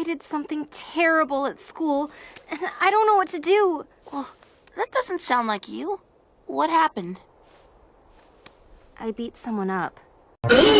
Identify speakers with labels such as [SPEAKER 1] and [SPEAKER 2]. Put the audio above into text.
[SPEAKER 1] I did something terrible at school, and I don't know what to do.
[SPEAKER 2] Well, that doesn't sound like you. What happened?
[SPEAKER 1] I beat someone up.